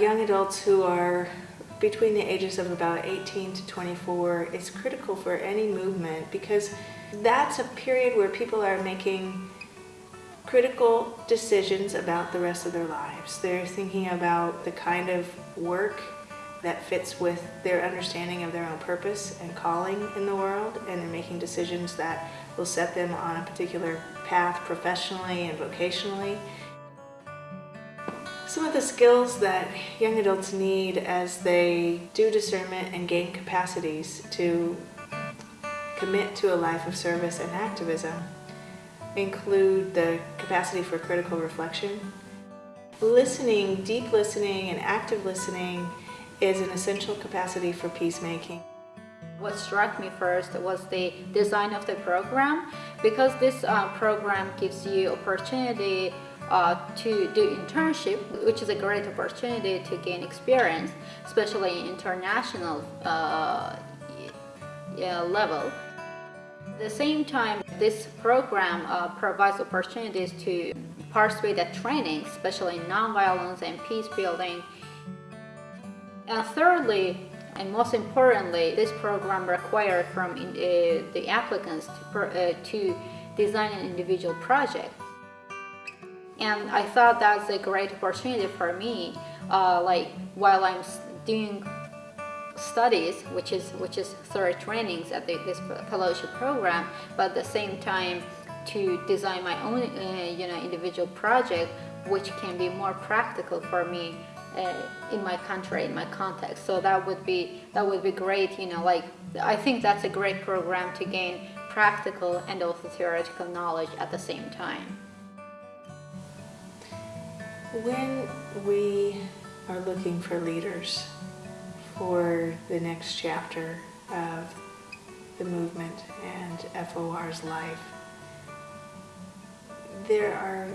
Young adults who are between the ages of about 18 to 24 is critical for any movement because that's a period where people are making critical decisions about the rest of their lives. They're thinking about the kind of work that fits with their understanding of their own purpose and calling in the world and they're making decisions that will set them on a particular path professionally and vocationally. Some of the skills that young adults need as they do discernment and gain capacities to commit to a life of service and activism include the capacity for critical reflection. Listening, deep listening and active listening is an essential capacity for peacemaking. What struck me first was the design of the program because this uh, program gives you opportunity uh, to do internship, which is a great opportunity to gain experience, especially international uh, level. At the same time, this program uh, provides opportunities to participate at training, especially in nonviolence and peace building. And thirdly, and most importantly, this program requires from uh, the applicants to, uh, to design an individual project. And I thought that's a great opportunity for me, uh, like while I'm doing studies, which is which is third trainings at the, this fellowship program, but at the same time to design my own uh, you know individual project, which can be more practical for me Uh, in my country, in my context. So that would be that would be great. You know, like I think that's a great program to gain practical and also theoretical knowledge at the same time. When we are looking for leaders for the next chapter of the movement and FOR's life, there are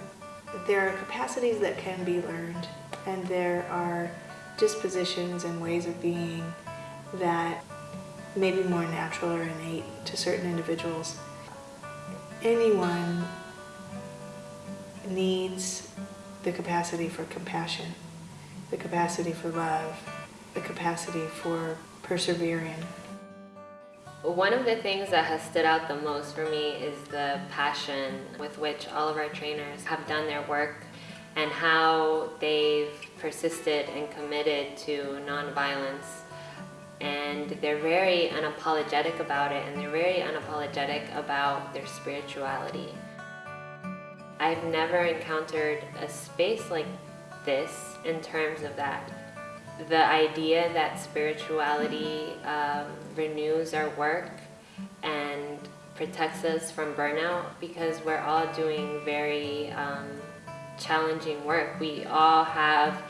there are capacities that can be learned and there are dispositions and ways of being that may be more natural or innate to certain individuals. Anyone needs the capacity for compassion, the capacity for love, the capacity for persevering. One of the things that has stood out the most for me is the passion with which all of our trainers have done their work and how they've persisted and committed to nonviolence. And they're very unapologetic about it and they're very unapologetic about their spirituality. I've never encountered a space like this in terms of that. The idea that spirituality um, renews our work and protects us from burnout because we're all doing very um, challenging work. We all have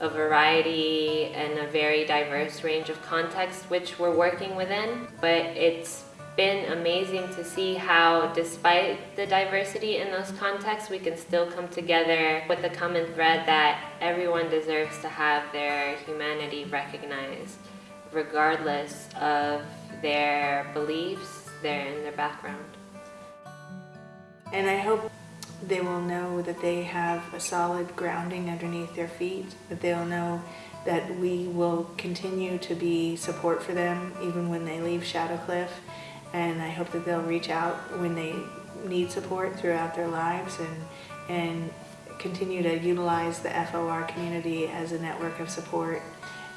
a variety and a very diverse range of contexts which we're working within, but it's been amazing to see how despite the diversity in those contexts, we can still come together with the common thread that everyone deserves to have their humanity recognized, regardless of their beliefs, their, and their background. And I hope they will know that they have a solid grounding underneath their feet, that they'll know that we will continue to be support for them even when they leave Shadowcliff. And I hope that they'll reach out when they need support throughout their lives and, and continue to utilize the FOR community as a network of support.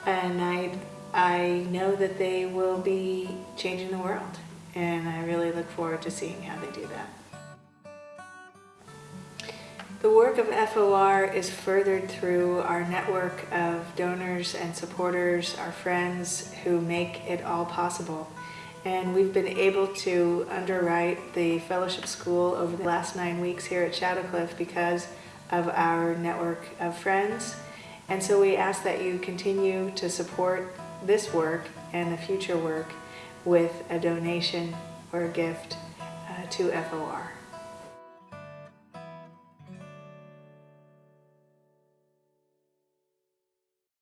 And I, I know that they will be changing the world. And I really look forward to seeing how they do that. The work of FOR is furthered through our network of donors and supporters, our friends who make it all possible. And we've been able to underwrite the fellowship school over the last nine weeks here at Shadowcliff because of our network of friends. And so we ask that you continue to support this work and the future work with a donation or a gift uh, to FOR.